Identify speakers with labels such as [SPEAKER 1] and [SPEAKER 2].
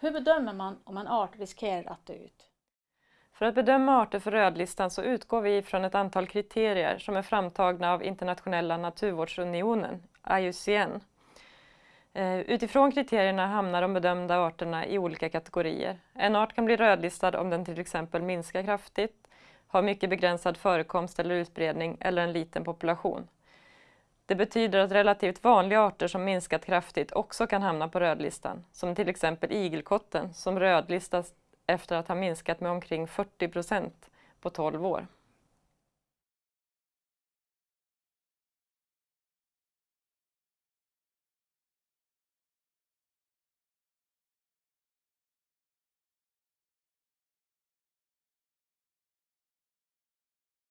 [SPEAKER 1] Hur bedömer man om en art riskerar att dö ut?
[SPEAKER 2] För att bedöma arter för rödlistan så utgår vi från ett antal kriterier som är framtagna av Internationella naturvårdsunionen, IUCN. Eh, utifrån kriterierna hamnar de bedömda arterna i olika kategorier. En art kan bli rödlistad om den till exempel minskar kraftigt, har mycket begränsad förekomst eller utbredning eller en liten population. Det betyder att relativt vanliga arter som minskat kraftigt också kan hamna på rödlistan, som till exempel igelkotten som rödlistas efter att ha minskat med omkring 40 procent på 12 år.